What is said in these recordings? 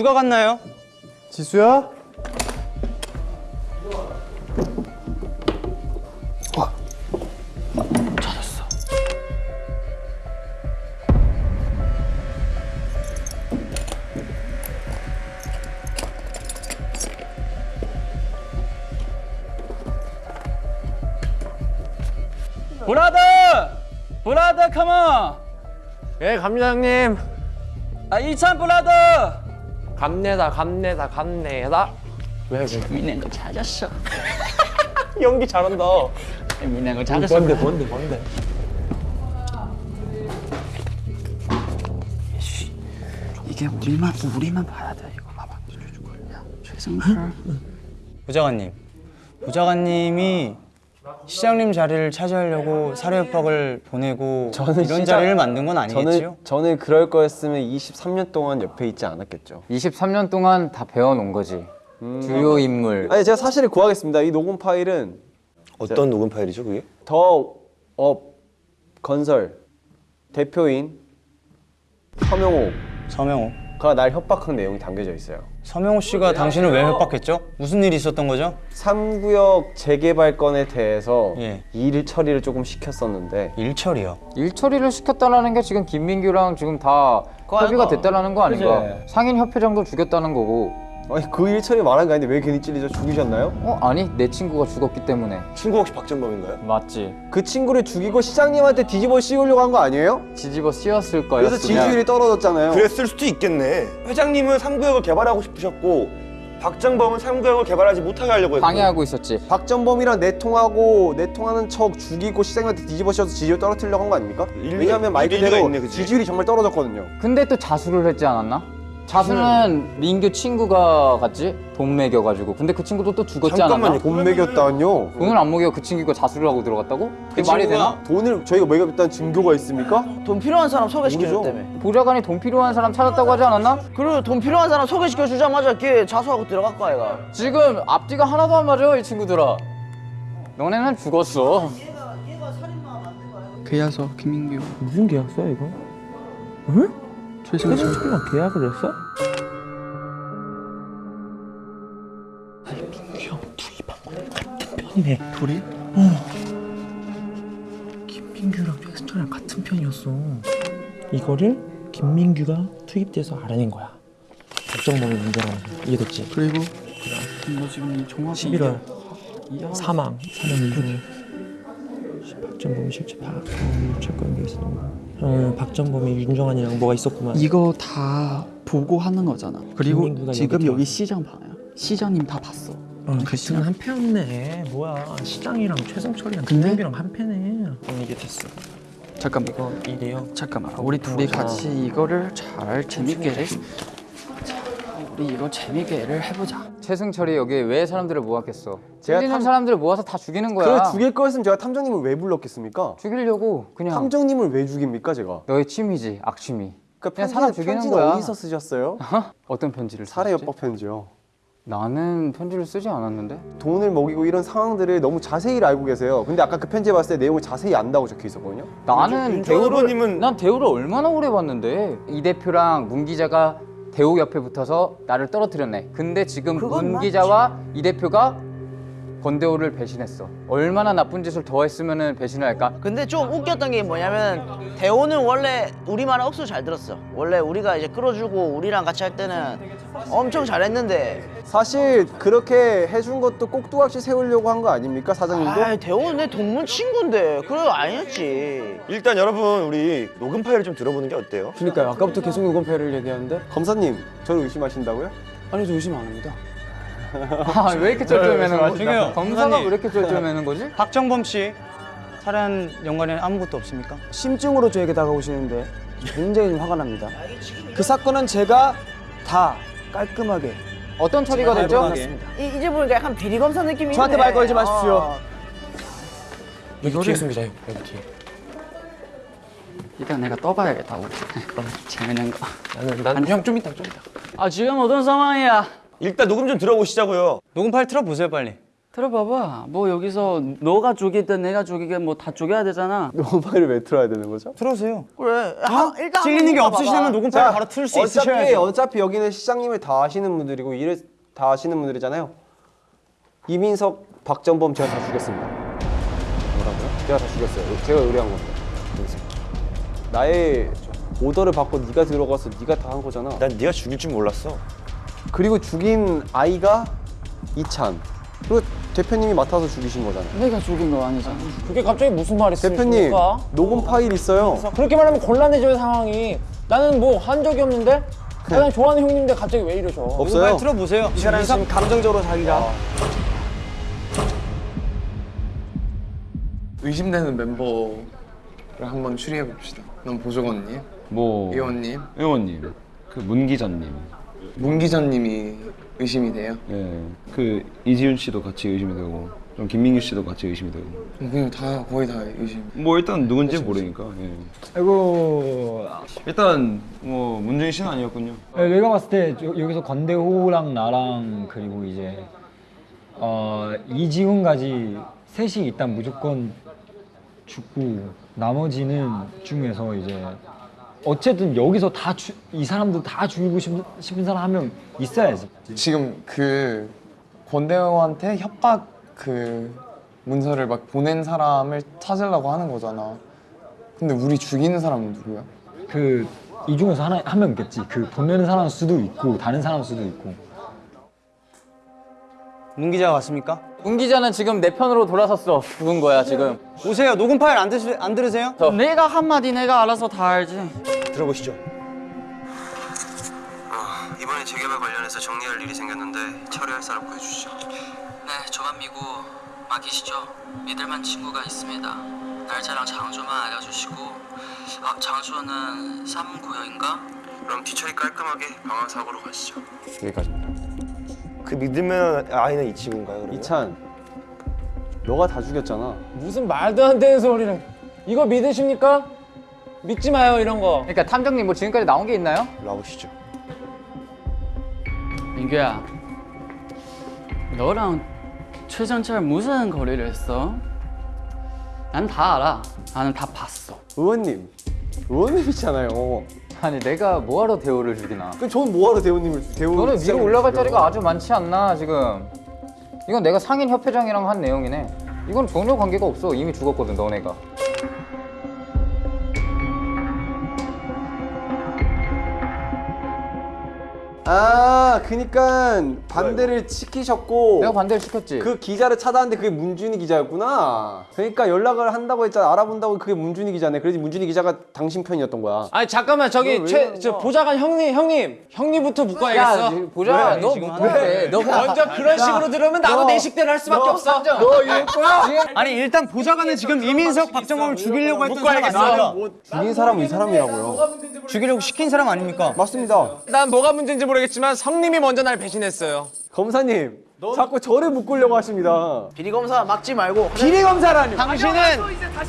누가 갔나요? 지수야? 찾았어. 브라더! 브라더 컴온! 예 갑니다 형님 아 이찬 브라더! 갑내다 갑내다 갑내다 민낸 거 찾았어. 연기 잘한다 민낸 거 찾았어. 뭔데 뭔데 뭔데 이게 우리만 우리만 봐야 돼. 이거 봐봐. 야, 최승철. 부장관님 부장관님이 시장님 자리를 차지하려고 사료협박을 보내고 이런 시장- 자리를 만든 건 아니겠지요? 저는 저는 그럴 거였으면 23년 동안 옆에 있지 않았겠죠. 23년 동안 다 배워놓은 거지. 주요 인물. 아니 제가 사실을 구하겠습니다. 이 녹음 파일은 어떤 녹음 파일이죠 그게? 더업 건설 대표인 서명호가 서명호 날 협박한 내용이 담겨져 있어요. 서명호 씨가 당신을 왜 협박했죠? 무슨 일이 있었던 거죠? 3구역 재개발 건에 대해서 예. 일 처리를 조금 시켰었는데 일 처리요 일 처리를 시켰다라는 게 지금 김민규랑 지금 다 협의가 됐다라는 거 아닌가? 상인 협회장도 죽였다는 거고. 아니 그 일 처리 말한 게 아닌데 왜 괜히 찔리죠? 죽이셨나요? 어 아니 내 친구가 죽었기 때문에. 친구 혹시 박정범인가요? 맞지. 그 친구를 죽이고 시장님한테 뒤집어 씌우려고 한 거 아니에요? 뒤집어 씌웠을 거였으면. 그래서 지지율이 떨어졌잖아요. 그랬을 수도 있겠네 회장님은 3구역을 개발하고 싶으셨고 박정범은 3구역을 개발하지 못하게 하려고 했고 방해하고 있었지. 박정범이랑 내통하고 내통하는 척 죽이고 시장님한테 뒤집어 씌워서 지지율 떨어뜨리려고 한 거 아닙니까? 왜냐하면 말 그대로 있네, 그치? 지지율이 정말 떨어졌거든요. 근데 또 자수를 했지 않았나? 자수는 민규 친구가 갔지? 돈 매겨가지고. 근데 그 친구도 또 죽었지 잠깐만요. 않았나? 돈 매겼다뇨? 돈을 안 먹여 그 친구가 자수를 하고 들어갔다고? 그게 말이 되나? 돈을 저희가 매겼다는 증거가 있습니까? 돈 필요한 사람 소개시켜줬다며. 보좌관이 돈 필요한 사람 찾았다고 하지 않았나? 그리고 돈 필요한 사람 소개시켜 주자마자 걔 자수하고 들어갈 거야, 얘가. 지금 앞뒤가 하나도 안 맞아 이 친구들아 너네는 죽었어 계약서 김민규. 무슨 계약서야 이거? 응? 최승철이랑 계약을 했어? 편이네. 둘이? 어. 김민규랑 최승철이랑 같은 편이었어. 이거를 김민규가 투입돼서 알아낸 거야. 박정범이 문제라는 거. 이해됐지? 그리고 너 지금 정확히 11월. 사망. 사망 이후 박정범이 실체 파악 음, 채권 있어 어, 박정범이 윤정환이랑 뭐가 있었구만 이거 다 보고 하는 거잖아. 그리고 지금 여기. 시장 봐요. 시장님 다 봤어. 어, 같은 한 패였네 뭐야 시장이랑 최승철이랑 근데- 김민규랑 한 패네 음, 이게 됐어 잠깐만. 이거 이래요 잠깐만. 우리 둘이 같이 이거를 잘 재밌게 자, 우리 이거 재밌게 를 해보자. 최승철이 여기에 왜 사람들을 모았겠어 제가 탐- 사람들을 모아서 다 죽이는 거야 그래 죽일 거였으면 제가 탐정님을 왜 불렀겠습니까? 죽이려고 그냥 탐정님을 왜 죽입니까 제가? 너의 취미지 악취미 그 그냥 편지, 사람 죽이는 편지는 거야. 어디서 쓰셨어요? 어떤 편지를 살해 썼지? 협박 편지요. 나는 편지를 쓰지 않았는데 돈을 먹이고 이런 상황들을 너무 자세히 알고 계세요. 근데 아까 그 편지 봤을 때 내용을 자세히 안다고 적혀 있었거든요. 나는 윤 대우를 난 대우를 얼마나 오래 봤는데 이 대표랑 문 기자가 대우 옆에 붙어서 나를 떨어뜨렸네. 근데 지금 문 기자와 이 대표가 권대우를 배신했어. 얼마나 나쁜 짓을 더 했으면 배신을 할까? 근데 좀 웃겼던 게 뭐냐면 대호는 원래 우리 말 억수 잘 들었어. 원래 우리가 이제 끌어주고 우리랑 같이 할 때는 엄청 잘했는데 사실 그렇게 해준 것도 꼭두각시 세우려고 한 거 아닙니까 사장님도? 아 대호는 내 동문 친구인데 그래 아니었지. 일단 여러분 우리 녹음 파일을 좀 들어보는 게 어때요? 그러니까요 아까부터 계속 녹음패를 얘기하는데 검사님 저를 의심하신다고요? 아니 저 의심 안 합니다 아, 왜 이렇게 쩔쩔매는 거지? 중요해요. 검사가 왜. 이렇게 쩔쩔매는 거지? 박정범 씨 살해한 연관에는 아무것도 없습니까? 심증으로 저에게 다가오시는데 굉장히 좀 화가 납니다 그 사건은 제가 다 깔끔하게 어떤 처리가 됐죠? 이, 이제 보니까 약간 비리 검사 느낌이 저한테. 말 걸지 마십시오. 어. 여기 뒤에 숨기자 형 여기 뒤에 일단 내가 떠봐야겠다. 우리. 그럼 재밌는 거. 나는 난형좀 이따 좀 이따 아 지금 어떤 상황이야? 일단 녹음 좀 들어보시자고요 녹음 파일 틀어보세요 빨리 들어봐봐. 뭐 여기서 너가 죽이든 내가 죽이든 뭐다 죽여야 되잖아. 녹음 파일을 왜 틀어야 되는 거죠? 틀어주세요. 그래. 하, 일단 찔리는 게 없으시다면. 녹음 파일 바로 틀수 어차피 있으셔야죠. 어차피 여기는 시장님을 다 아시는 분들이고 일을 다 아시는 분들이잖아요. 이민석, 박정범 제가 다 죽였습니다. 뭐라고요? 제가 다 죽였어요. 제가 의뢰한 겁니다. 나의 오더를 받고 네가 들어가서 네가 다 한 거잖아. 난 네가 죽일 줄 몰랐어. 그리고 죽인 아이가 이찬. 그리고 대표님이 맡아서 죽이신 거잖아요. 내가 죽인 거 아니잖아. 그게 갑자기 무슨 말이 대표님 있습니까? 녹음 파일 있어요. 그렇게 말하면 곤란해져요 상황이. 나는 뭐 한 적이 없는데. 나는 좋아하는 형님인데 갑자기 왜 이러셔? 없어요. 파일 틀어보세요. 이 사람 지금 감정적으로 자기가 의심되는 멤버를 한번 추리해 봅시다. 넌 보조건님, 뭐 의원님, 의원님, 그 문기자님, 문 기자님이 의심이 돼요. 예, 그 이지윤 씨도 같이 의심이 되고, 좀 김민규 씨도 같이 의심이 되고. 그냥 다 거의 다 의심. 뭐 일단 누군지 모르니까. 예. 아이고 일단 뭐 문준희 씨는 아니었군요. 내가 봤을 때 여- 여기서 건대호랑 나랑 그리고 이제 어, 이지훈까지 셋이 일단 무조건 죽고 나머지는 중에서 이제 어쨌든 여기서 다 이 사람들 다 죽이고 싶은, 싶은 사람 한 명 있어야지. 지금 그 권대호한테 협박 그 문서를 막 보낸 사람을 찾으려고 하는 거잖아. 근데 우리 죽이는 사람은 누구야? 그 이 중에서 하나 한 명 있겠지. 그 보내는 사람 수도 있고 다른 사람 수도 있고. 문 기자 왔습니까? 문 기자는 지금 내 편으로 돌아섰어. 죽은 거야 지금. 오세요. 녹음 파일 안, 드시, 안 들으세요? 내가 한마디 내가 알아서 다 알지. 들어보시죠. 이번에 재개발 관련해서 정리할 일이 생겼는데 처리할 사람 구해주시죠. 네, 저만 믿고 맡기시죠. 믿을만 친구가 있습니다. 날짜랑 장소만 알려주시고 아, 장소는 3구역인가? 그럼 뒤처리 깔끔하게 방화 사고로 가시죠. 여기까지입니다. 그 믿으면 아이는 이 친구인가요? 그러면? 이찬, 너가 다 죽였잖아. 무슨 말도 안 되는 소리를. 이거 믿으십니까? 믿지 마요 이런 거. 그러니까 탐정님 뭐 지금까지 나온 게 있나요? 나오시죠. 민규야, 너랑 최전철 무슨 거리를 했어? 난 다 알아. 나는 다 봤어. 의원님, 의원님이잖아요. 아니 내가 뭐하러 대우를 죽이나? 그럼 전 뭐하러 대우님을 대우? 너는 위로 올라갈? 자리가 아주 많지 않나 지금? 이건 내가 상인 협회장이랑 한 내용이네. 이건 전혀 관계가 없어. 이미 죽었거든 너네가. 아, 그니까 반대를 시키셨고 내가 반대를 시켰지. 그 기자를 찾아왔는데 그게 문준희 기자였구나. 그러니까 연락을 한다고 했잖아. 알아본다고 그게 문준희 기자네. 그래서 문준희 기자가 당신 편이었던 거야. 아니 잠깐만 저기 왜최 저? 보좌관 형님 형님 형님부터 묶어야겠어. 보자. 너 못해. 너 먼저 그런 식으로 들으면 나도 내 식대로 할 수밖에 없어. 너 이럴 거야? 아니 일단 보좌관은 지금 이민석, 박정범을 죽이려고 했던 사람 아니에요? 죽인 사람은 이 사람이라고요. 죽이려고 시킨 사람 아닙니까? 맞습니다. 난 뭐가 문제인지 모르겠 지만 성님이 먼저 날 배신했어요. 검사님, 자꾸 저를 묶으려고 하십니다. 비리 검사 막지 말고 비리 검사라니. 당신은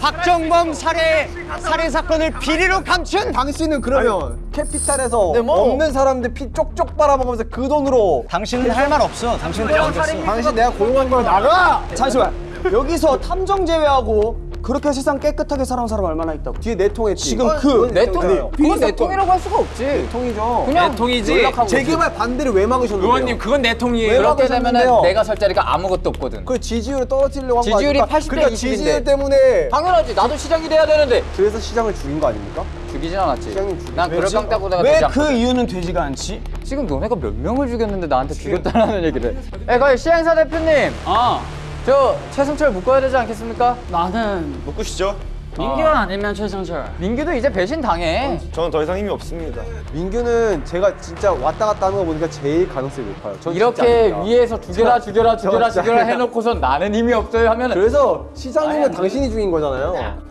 박정범 살해 살해 사건을 비리로 감춘 당신은 그러면 캐피탈에서 네, 뭐. 없는 사람들 피 쪽쪽 빨아먹으면서 그 돈으로 당신은 할 말 없어. 당신은 잘못했어. 당신 내가 고용한 걸 나가! 잠시만 여기서 탐정 제외하고 그렇게 세상 깨끗하게 살아온 사람 얼마나 있다고 뒤에 내통했지. 지금 그내 통, 그건 내 통이라고 할 수가 없지. 통이죠. 그냥 통이지. 연락하고 재개발 반대를 왜 막으셨는데요? 의원님 그건 내 통이에요. 그렇게? 되면은 내가 설 자리가 아무것도 없거든. 그 지지율을 떨어뜨리려고 한거 지지율이 아닙니까? 80대 그러니까 20인데. 지지율 때문에 당연하지. 나도 시장이 돼야 되는데. 그래서 시장을 죽인 거 아닙니까? 죽이진 않았지. 시장님 죽인 난 그럴 깡따구다가 왜 되지 않거든. 그 이유는 되지가 않지? 지금 너네가 몇 명을 죽였는데 나한테 죽였다는 얘기를 해. 에, 거기 시행사 대표님. 어, 저 최승철 묶어야 되지 않겠습니까? 나는 묶으시죠. 민규가 아니면 최전철. 민규도 이제 배신 당해. 저는 더 이상 힘이 없습니다. 민규는 제가 진짜 왔다 갔다 하는 거 보니까 제일 가능성이 높아요. 이렇게. 위에서 죽여라 저- 죽여라 저 죽여라 죽여라. 해놓고선 나는 힘이 없어요 하면은 그래서 시장님은 당신이 죽인 거잖아요.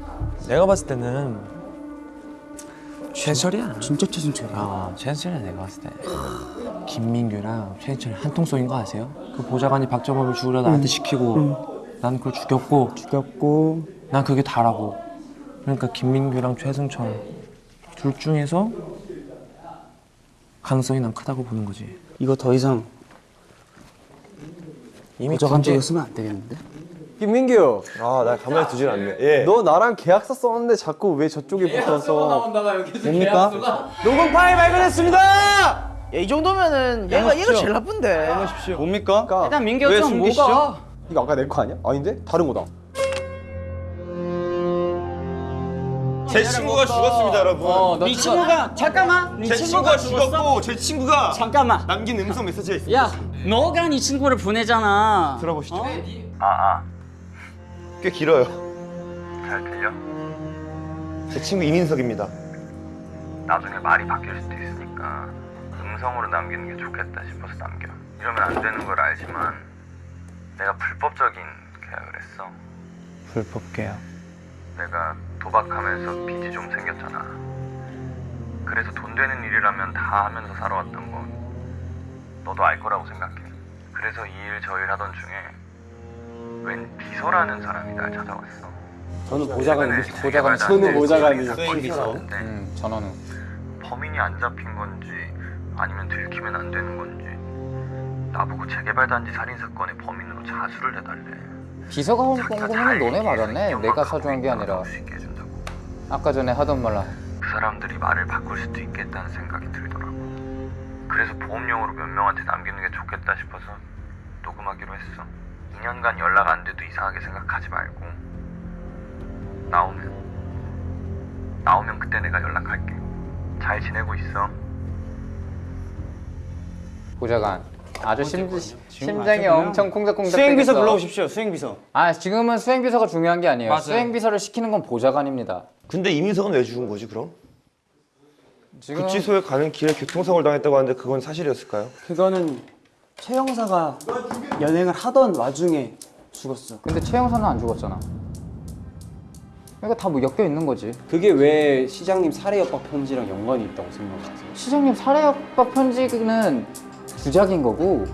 내가 봤을 때는 최철이야. 진짜 최순철이야 아, 최철이야 내가 봤을 때. 김민규랑 최철 한통속인 거 아세요? 그 보좌관이 박정범을 죽으려 나한테 시키고 난 그걸 죽였고 죽였고 난 그게 다라고. 그러니까 김민규랑 최승철 둘 중에서 가능성이 난 크다고 보는 거지. 이거 더 이상 보좌관 쪽에 쓰면 안 되겠는데? 김민규. 아, 나 가만히 두질 않네. 예. 너 나랑 계약서 썼는데 자꾸 왜 저쪽에 붙어서 뭡니까? 녹음 파일 발견했습니다. 야, 이 정도면은 얘가 얘가 제일 나쁜데. 뭡니까? 일단 민규 왜좀 숨기시죠? 뭐가? 이거 아까 내 거 아니야? 아닌데? 다른 거다. 제 친구가 죽었습니다, 여러분. 어, 너네 친구가 잠깐만. 네제 친구가 죽었고 제 친구가 잠깐만. 남긴 음성 메시지가 있습니다. 야, 너가 네 친구를 보내잖아. 들어보시죠. 어? 아, 아, 꽤 길어요. 잘 들려? 제 친구 이민석입니다. 나중에 말이 바뀔 수도 있으니까 음성으로 남기는 게 좋겠다 싶어서 남겨. 이러면 안 되는 걸 알지만 내가 불법적인 계약을 했어. 불법 계약. 내가 도박하면서 빚이 좀 생겼잖아. 그래서 돈 되는 일이라면 다 하면서 살아왔던 건 너도 알 거라고 생각해. 그래서 이 일 저 일 하던 중에 웬 비서라는 사람이 날 찾아왔어. 저는 보좌관이 보좌관 저는 보좌관이 수행 비서. 음, 전화는 범인이 안 잡힌 건지 아니면 들키면 안 되는 건지 나보고 재개발 단지 살인 사건의 범인으로 자수를 해달래. 비서가 온 거면 너네 맞았네. 내가 사주한 게 아니라. 아까 전에 하던 말라. 그 사람들이 말을 바꿀 수도 있겠다는 생각이 들더라고. 그래서 보험용으로 몇 명한테 남기는 게 좋겠다 싶어서 녹음하기로 했어. 2년간 연락 안 돼도 이상하게 생각하지 말고 나오면 나오면 그때 내가 연락할게. 잘 지내고 있어. 보좌관. 아주 심, 심장이 엄청 콩닥콩닥 수행비서 되겠어. 불러오십시오. 수행비서. 아 지금은 수행비서가 중요한 게 아니에요. 맞아요. 수행비서를 시키는 건 보좌관입니다. 근데 이민석은 왜 죽은 거지 그럼? 지금 구치소에 가는 길에 교통사고를 당했다고 하는데 그건 사실이었을까요? 그거는 최 형사가 연행을 하던 와중에 죽었어. 근데 최 형사는 안 죽었잖아. 그러니까 다 뭐 엮여 있는 거지. 그게 왜 시장님 살해 협박 편지랑 연관이 있다고 생각하세요? 시장님 살해 협박 편지는 주작인 거고.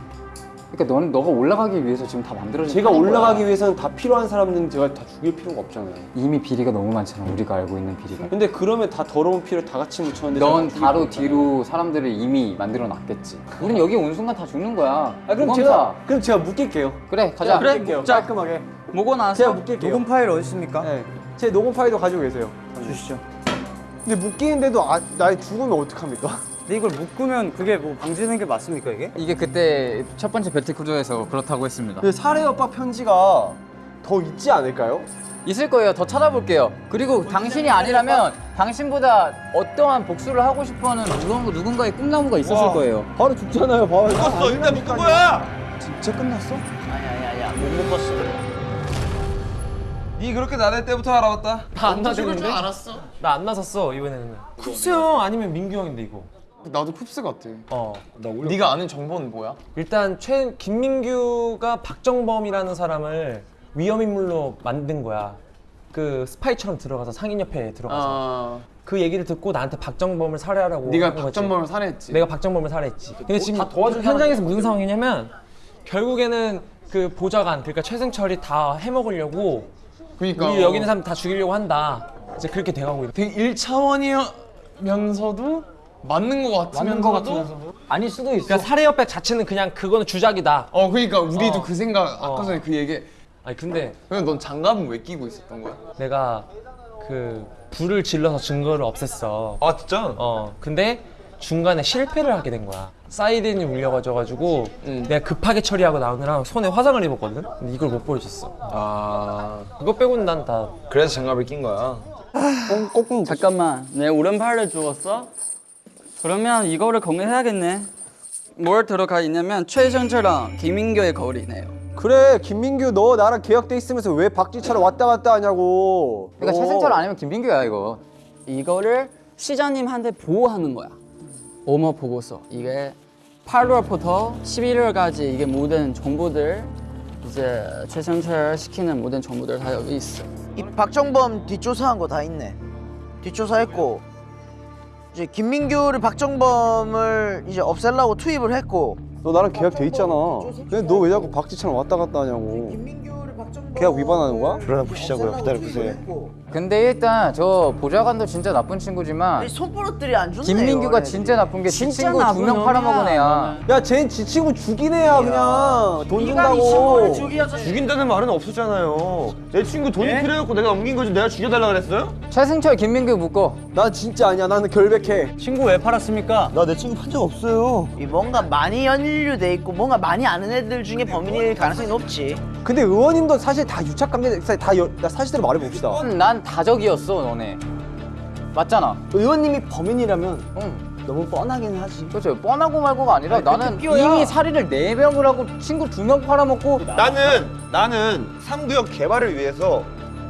그러니까 너는 너가 올라가기 위해서 지금 다 만들어진 제가 올라가기 거야. 위해서는 다 필요한 사람들은 제가 다 죽일 필요가 없잖아요. 이미 비리가 너무 많잖아. 우리가 알고 있는 비리가. 근데 그러면 다 더러운 피를 다 같이 묻혔는데 넌 바로 뒤로 사람들을 이미 만들어 놨겠지. 우린 여기 온 순간 다 죽는 거야. 아 그럼. 제가 그럼 제가 묶일게요. 그래 가자. 그래. 자. 깔끔하게. 뭐고 나서 제가 묶일게요. 녹음 파일 어디 있습니까? 네. 제 녹음 파일도 가지고 계세요. 주시죠. 근데 묶이는데도 아, 나 죽으면 어떡합니까? 근데 이걸 묶으면 그게 뭐 방지되는 게 맞습니까 이게? 이게 그때 첫 번째 배틀크루에서 그렇다고 했습니다. 근데 살해 협박 편지가 더 있지 않을까요? 있을 거예요. 더 찾아볼게요. 그리고 당신이 아니라면 당신보다 어떠한 복수를 하고 싶어하는 누군, 누군가의 꿈나무가 있었을 거예요. 바로 죽잖아요. 바로. 묶었어 일단 묶은 거야. 진짜 끝났어? 아야야야 못 묶었어. 니 그렇게 나댈 때부터 알아봤다. 나 안 나대는데? 알았어. 나 안 나섰어 이번에는. 쿱스 형 아니면 민규 형인데 이거. 나도 쿱스 같아. 어. 네가 아는 정보는 뭐야? 일단 최 김민규가 박정범이라는 사람을 위험 인물로 만든 거야. 그 스파이처럼 들어가서 상인협회에 들어가서 아, 그 얘기를 듣고 나한테 박정범을 살해하라고 네가. 박정범을 살해했지. 내가 박정범을 살해했지. 근데 지금 현장에서 무슨 상황이냐면 결국에는 그 보좌관 그러니까 최승철이 다 해먹으려고 그러니까 우리 여기 있는 사람 다 죽이려고 한다. 이제 그렇게 돼가고 있는. 되게 1차원이면서도 맞는 거 같으면서도 아닐 수도 있어. 그러니까 살해협박 자체는 그냥 그거는 주작이다. 어 그러니까 우리도 어. 그 생각 아까 어. 전에 그 얘기 아니 근데 그럼 넌 장갑은 왜 끼고 있었던 거야? 내가 그 불을 질러서 증거를 없앴어. 아 진짜? 어 근데 중간에 실패를 하게 된 거야. 사이렌이 울려가지고 내가 급하게 처리하고 나오느라 손에 화상을 입었거든. 근데 이걸 못 보여줬어. 아 그거 빼고는 난 다 그래서 장갑을 낀 거야. 잠깐만 내 오른팔을 주웠어? 그러면 이거를 공개해야겠네 뭘 들어가 있냐면 최전철랑 김민규의 거리네요 그래 김민규 너 나랑 계약돼 있으면서 왜 박지차를 왔다 갔다 하냐고. 그러니까 너. 최승철 아니면 김민규야 이거. 이거를 시장님한테 보호하는 거야 오머 보고서 이게 8월부터 11월까지 이게 모든 정보들 이제 최전철 시키는 모든 정보들 다 여기 있어 이 박정범 뒷조사한 거 다 있네. 뒷조사했고 이제 김민규를 박정범을 이제 없애려고 투입을 했고 너 나랑 계약 돼 있잖아. 근데 너 왜 자꾸 박지차랑 왔다 갔다 하냐고. 김민규를 박정범 계약 위반하는 거야? 불안해 보시자고요. 기다려 보세요. 그 근데 일단 저 보좌관도 진짜 나쁜 친구지만 손버릇들이 안 좋네. 김민규가 진짜 나쁜 게 지 친구 두 명 팔아먹은 애야. 야, 쟤는 지 친구 죽인 애야, 그냥. 돈 준다고. 죽인다는 말은 없었잖아요. 내 친구 돈이 예? 필요해갖고 내가 옮긴 거지 내가 죽여달라 그랬어요? 최승철, 김민규 묶어. 나 진짜 아니야. 나는 결백해. 친구 왜 팔았습니까? 나 내 친구 판 적 없어요. 이 뭔가 많이 연루돼 있고 뭔가 많이 아는 애들 중에 범인일 가능성이 높지. 근데 의원님도 사실 다 유착관계, 다 여, 나 사실대로 말해봅시다. 난 다적이었어, 너네. 맞잖아. 의원님이 범인이라면 응. 너무 뻔하긴 하지. 그렇죠. 뻔하고 말고가 아니라 나는 이미 살인을 네 명을 하고 친구 두 명 팔아먹고 나는 나는 3구역 개발을 위해서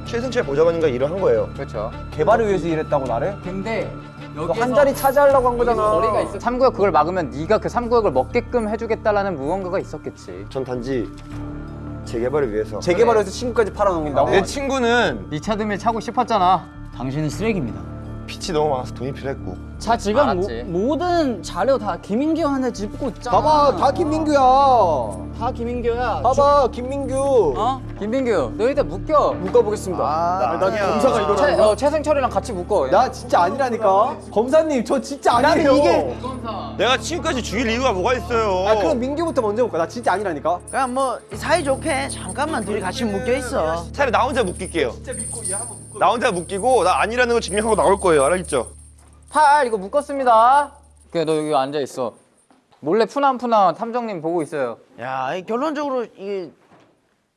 최승철 보좌관님과 일을 한 거예요. 그렇죠. 개발을 위해서 일했다고 나를? 근데 한 자리 차지하려고 한 거잖아. 거리가 있어. 3구역 그걸 막으면 네가 그 3구역을 먹게끔 해주겠다라는 무언가가 있었겠지. 전 단지 재개발을 위해서. 재개발을 위해서 친구까지 팔아넘긴다고? 내 친구는 네 차드밀 차고 싶었잖아. 당신은 쓰레기입니다. 빚이 너무 많아서 돈이 필요했고. 자 지금 알았지. 모, 모든 자료 다 김민규한테 짚고 있잖아. 봐봐, 다 김민규야. 다 김민규야. 봐봐, 김민규. 어? 김민규, 너 일단 묶여. 묶어보겠습니다. 아, 난 아니야. 검사가 이걸 최, 하는 거야? 어, 최승철이랑 같이 묶어. 나 진짜 아니라니까. 검사님, 저 진짜 아니에요. 이게- 내가 친구까지 죽일 이유가 뭐가 있어요? 아, 그럼 민규부터 먼저 볼까? 나 진짜 아니라니까. 그냥 뭐 사이좋게 잠깐만 둘이 같이 묶여 있어. 차라리 나 혼자 묶일게요. 나 혼자 묶이고 나 아니라는 거 증명하고 나올 거예요. 알았죠? 팔 이거 묶었습니다. 그래 너 여기 앉아 있어. 몰래 푸남푸남 탐정님 보고 있어요. 야, 이 결론적으로 이게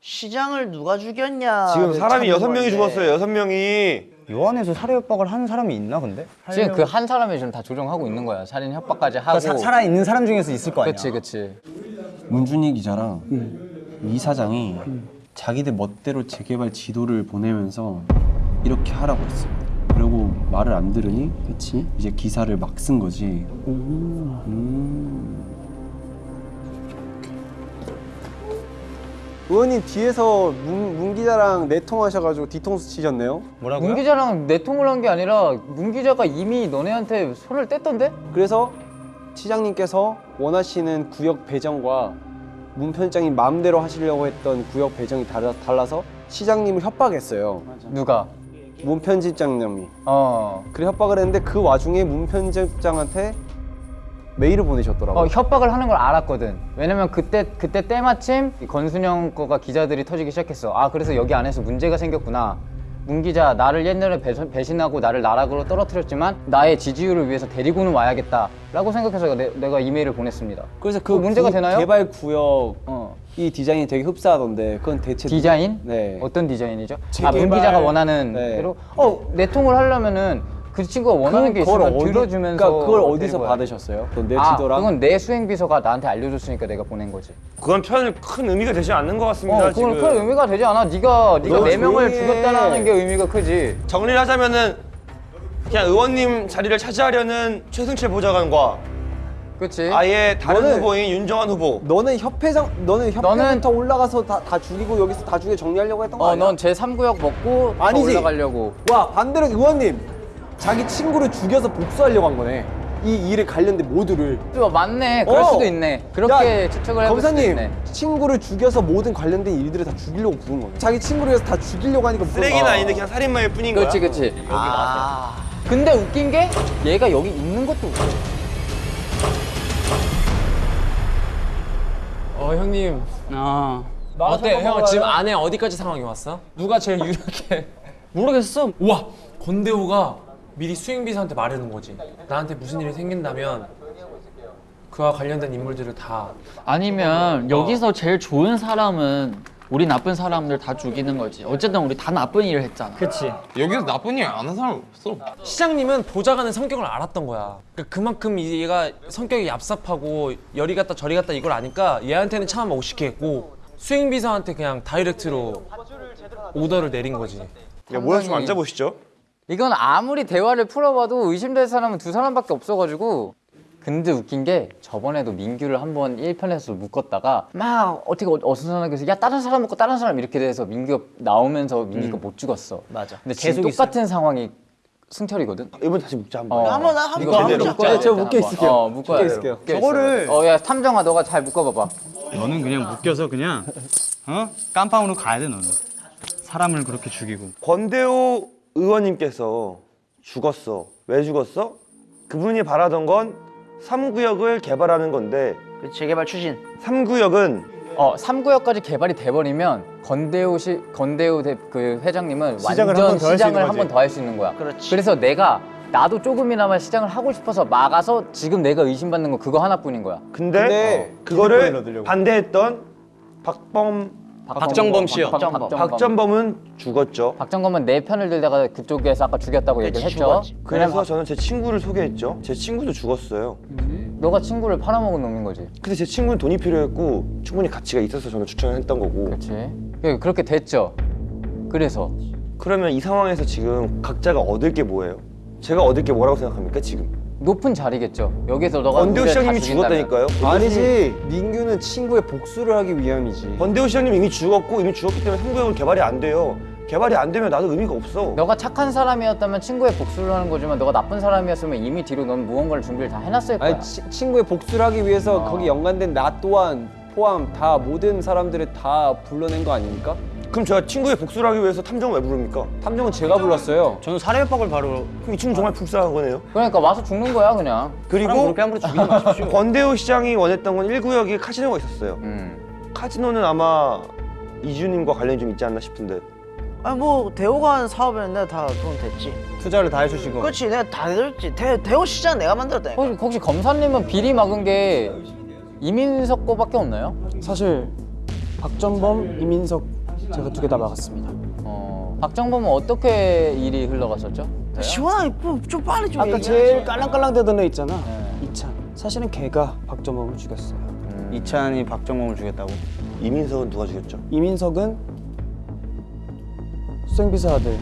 시장을 누가 죽였냐. 지금 사람이 여섯 명이 죽었어요. 여섯 명이. 요 안에서 살해 협박을 하는 사람이 있나 근데? 지금 그 한 사람이 지금 다 조종하고 있는 거야. 살인 협박까지 하고. 그러니까 사, 살아 있는 사람 중에서 있을 거 아니야. 그치 그치. 문준희 기자랑 이 사장이 자기들 멋대로 재개발 지도를 보내면서 이렇게 하라고 했어요. 말을 안 들으니 그치? 이제 기사를 막 쓴 거지. 음. 의원님 뒤에서 문, 문 기자랑 내통하셔가지고 뒤통수 치셨네요. 뭐라고요? 문 기자랑 내통을 한 게 아니라 문 기자가 이미 너네한테 손을 뗐던데? 그래서 시장님께서 원하시는 구역 배정과 문 편장님 마음대로 하시려고 했던 구역 배정이 달라, 달라서 시장님을 협박했어요. 누가? 문 편집장님이. 어. 그래 협박을 했는데 그 와중에 문 편집장한테 메일을 보내셨더라고요. 어 협박을 하는 걸 알았거든. 왜냐면 그때 그때 때마침 이 건순영 거가 기자들이 터지기 시작했어. 아 그래서 여기 안에서 문제가 생겼구나. 문 기자 나를 옛날에 배신- 배신하고 나를 나락으로 떨어뜨렸지만 나의 지지율을 위해서 데리고는 와야겠다 라고 생각해서 내, 내가 이메일을 보냈습니다. 그래서 그 그거 문제가 구- 되나요? 개발 구역 어. 이 디자인이 되게 흡사하던데 그건 대체 디자인? 네. 어떤 디자인이죠? 아, 재개발. 문 기자가 원하는 네. 대로 어 내통을 하려면은 그 친구가 원하는 게 있으면 어디- 들어주면서 그러니까 그걸 어디서. 받으셨어요? 그내 아, 지도랑 그건 내 수행 비서가 나한테 알려줬으니까 내가 보낸 거지. 그건 편큰 의미가 되지 않는 것 같습니다. 어, 그건 지금. 큰 의미가 되지 않아. 네가 네가 너네 명을. 죽였다는 게 의미가 크지. 정리를 하자면은 그냥 의원님 자리를 차지하려는 최승철 보좌관과 그렇지. 아예 다른 너는- 후보인 윤정환 후보. 너는 협회장 너는 협회부터 올라가서 다, 다 죽이고 여기서 다 죽여 정리하려고 했던 거 어, 아니야? 넌제 3구역 먹고 더 아니지. 올라가려고. 와 반대로 의원님 자기 친구를 죽여서 복수하려고 한 거네. 이 일에 관련된 모두를. 또 맞네. 그럴 어. 수도 있네. 그렇게 야, 추측을 해볼 수도 검사님 있네. 친구를 죽여서 모든 관련된 일들을 다 죽이려고 부른 거네. 자기 친구를 위해서 다 죽이려고 하니까 쓰레기는 아. 아닌데 그냥 살인마일 뿐인 거야. 그렇지, 그렇지. 아, 근데 웃긴 게 얘가 여기 있는 것도 웃겨. 어 형님 어. 어때 형 지금 안에 어디까지 상황이 왔어? 누가 제일 유력해? 모르겠어. 우와 권대호가 미리 수행비서한테 말해놓은 거지. 나한테 무슨 일이 생긴다면 그와 관련된 인물들을 다 아니면 여기서 제일 좋은 사람은 우리 나쁜 사람들 다 죽이는 거지. 어쨌든 우리 다 나쁜 일을 했잖아. 그치. 여기서 나쁜 일 안 한 사람 없어. 시장님은 보좌관의 성격을 알았던 거야. 그러니까 그만큼 얘가 성격이 얍삽하고 열이 갔다 저리 갔다 이걸 아니까 얘한테는 차마 오시겠고 수행비서한테 그냥 다이렉트로 오더를 내린 거지. 야, 모양 좀 앉아보시죠. 이건 아무리 대화를 풀어봐도 의심될 사람은 두 사람밖에 없어가지고 근데 웃긴 게 저번에도 민규를 한번 1편에서 묶었다가 막 어떻게 어- 어수선하게 해서 야 다른 사람 묶고 다른 사람 이렇게 돼서 민규가 나오면서 민규가 못 죽었어 맞아. 근데 지금 계속 똑같은 상황이 승철이거든 이번 다시 묶자 한번. 어. 한번 한번 이거 한번 묶자. 돼. 저 묶여 있을게요. 어 묶어야 묶여. 저거를- 어야 탐정아 너가 잘 묶어봐봐 너는 그냥 묶여서 그냥 어 깜빵으로 가야 돼 너는 사람을 그렇게 죽이고 권대호 의원님께서 죽었어. 왜 죽었어? 그분이 바라던 건 3구역을 개발하는 건데 그 재개발 추진. 3구역은 어, 3구역까지 개발이 돼버리면 건대우 시 건대우 대, 그 회장님은 시장을 완전 한번더할수 시장을 한 번. 더 할 수 있는 거야. 그렇지. 그래서 내가 나도 조금이나마 시장을 하고 싶어서 막아서 지금 내가 의심받는 건 그거 하나뿐인 거야. 근데, 근데 어, 그거를. 반대했던 박범 박정범 씨요. 박정범. 박전범은 죽었죠. 박정범은 내 편을 들다가 그쪽에서 아까 죽였다고 얘기를 했죠. 죽었지. 그래서 저는 제 친구를 소개했죠. 제 친구도 죽었어요. 너가 친구를 팔아먹은 놈인 거지. 근데 제 친구는 돈이 필요했고 충분히 가치가 있어서 저는 추천을 했던 거고. 그렇지. 그렇게 됐죠. 그래서 그러면 이 상황에서 지금 각자가 얻을 게 뭐예요? 제가 얻을 게 뭐라고 생각합니까 지금? 높은 자리겠죠. 여기서 너가 다 시장님이. 죽었다니까요. 아니지 민규는 친구의 복수를 하기 위함이지. 권대호 시장님 이미 죽었고 이미 죽었기 때문에 3구역은 개발이 안 돼요. 개발이 안 되면 나도 의미가 없어. 너가 착한 사람이었다면 친구의 복수를 하는 거지만 너가 나쁜 사람이었으면 이미 뒤로 넌 무언가를 준비를 다 해놨을 거야. 아니 치- 친구의 복수를 하기 위해서 어. 거기 연관된 나 또한 포함 다 모든 사람들을 다 불러낸 거 아닙니까? 그럼 제가 친구의 복수를 하기 위해서 탐정을 왜 부릅니까? 탐정은 제가 불렀어요. 저는 살해 협박을 바로 그럼 이 친구 정말 불쌍한 거네요. 그러니까 와서 죽는 거야 그냥. 그리고 그렇게 함부로 죽이지 마십시오. 권대호 시장이 원했던 건 1구역에 카지노가 있었어요. 음. 카지노는 아마 이주님과 관련이 좀 있지 않나 싶은데 아니 뭐 대호가 한 사업에는 내가 다돈 됐지. 투자를 다 해주시고. 그렇지 내가 다 들었지. 대, 대호 시장 내가 만들었다니까. 혹시, 혹시 검사님은 비리 막은 게 이민석 거밖에 없나요? 사실 박전범, 이민석 제가 두 개 다 막았습니다. 어. 박정범은 어떻게 일이 흘러갔었죠? 시원하게 좀, 좀 빨리 좀 아까 얘기해. 제일 깔랑깔랑대던 애 있잖아. 네. 이찬. 사실은 걔가 박전범을 죽였어요. 이찬이 박정범을 죽였다고. 이민석은 누가 죽였죠? 이민석은 수생비서 아들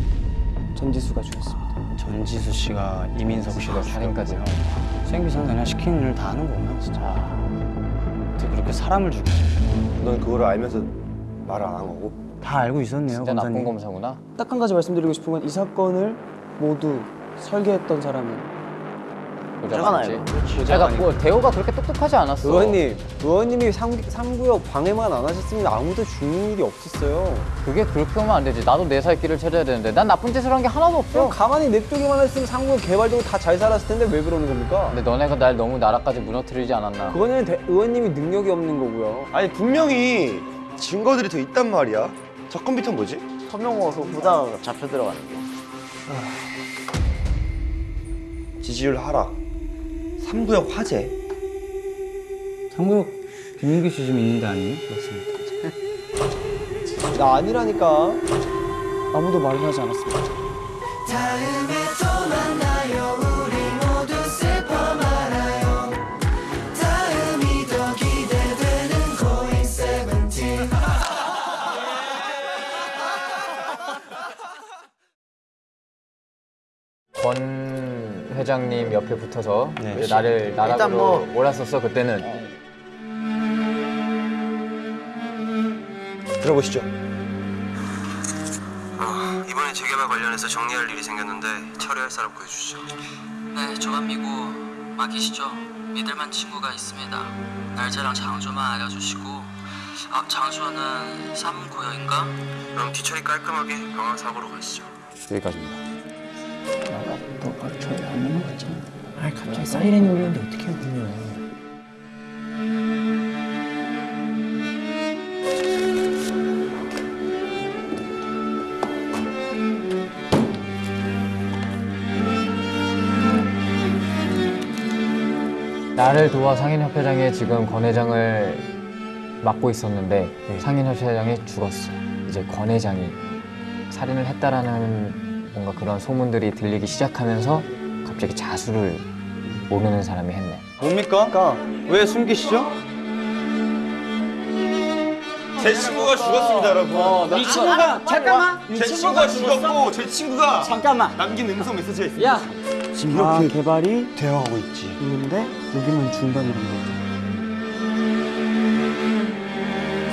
전지수가 죽였습니다. 전지수 씨가 이민석 씨가 살인까지. 죽였고요. 생비상 그냥 시키는 일다 하는 거구나 진짜. 어떻게 그렇게 사람을 죽이지? 넌 그거를 알면서 말을 안 한 거고 다 알고 있었네요 진짜 나쁜 검사님. 검사구나. 딱 한 가지 말씀드리고 싶은 건 이 사건을 모두 설계했던 사람은. 아니고. 제가 뭐 대호가 그렇게 똑똑하지 않았어. 의원님, 의원님이 3, 삼구역 방해만 안 하셨으면 아무도 죽는 일이 없었어요. 그게 그렇게 하면 안 되지. 나도 내 살 길을 찾아야 되는데 난 나쁜 짓을 한 게 하나도 없어. 그럼 가만히 냅두기만 했으면 3구역 개발되고 다 잘 살았을 텐데 왜 그러는 겁니까? 근데 너네가 날 너무 나라까지 무너뜨리지 않았나? 그거는 대- 의원님이 능력이 없는 거고요. 아니 분명히 증거들이 더 있단 말이야 저 컴퓨터 뭐지? 서명호 그 보다가 잡혀 들어가는 거. 지지율 하락 3구역 화재 상구역 김민규 씨좀 있는 데 아니에요? 맞습니다. 나 아니라니까. 아무도 말을 하지 않았습니다. 회장님 옆에 붙어서 네. 이제 나를 나락으로 뭐- 몰았었어 그때는. 들어보시죠 아, 이번에 재개발 관련해서 정리할 일이 생겼는데 처리할 사람 구해주시죠. 네, 저만 믿고 맡기시죠. 믿을만 친구가 있습니다. 날짜랑 장소만 알려주시고 아, 장소는 3구역인가? 그럼 뒤처리 깔끔하게 방황 사고로 가시죠. 여기까지입니다. 아 갑자기 사이렌이 울리는데 어떻게 해요 그러면? 나를 도와 상인협회장에 지금 권 회장을 맡고 있었는데 상인협회장이 죽었어. 이제 권 회장이 살인을 했다라는 뭔가 그런 소문들이 들리기 시작하면서 갑자기 자수를 모르는 사람이 했네. 뭡니까? 왜 숨기시죠? 제 친구가 죽었습니다 여러분 이 친구가 잠깐만. 제 친구가 죽었고 제 친구가 잠깐만. 남긴 음성 메시지가 있습니다 야, 지금 다 개발이 대화하고 있지 있는데 여기만 중단이라는 거죠.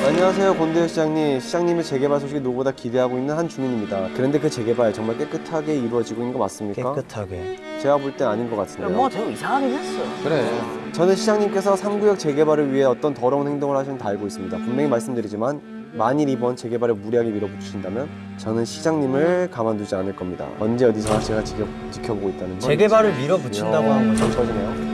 안녕하세요 권대현 시장님. 시장님의 재개발 소식이 누구보다 기대하고 있는 한 주민입니다. 그런데 그 재개발 정말 깨끗하게 이루어지고 있는 거 맞습니까? 깨끗하게. 제가 볼 땐 아닌 것 같은데요. 뭐 되게 이상하긴 했어. 그래. 저는 시장님께서 3구역 재개발을 위해 어떤 더러운 행동을 하시는 다 알고 있습니다. 분명히 말씀드리지만 만일 이번 재개발을 무리하게 밀어붙이신다면 저는 시장님을 가만두지 않을 겁니다. 언제 어디서나 제가 지켜, 지켜보고 있다는 걸 재개발을 밀어붙인다고 한 거죠. 거지네요.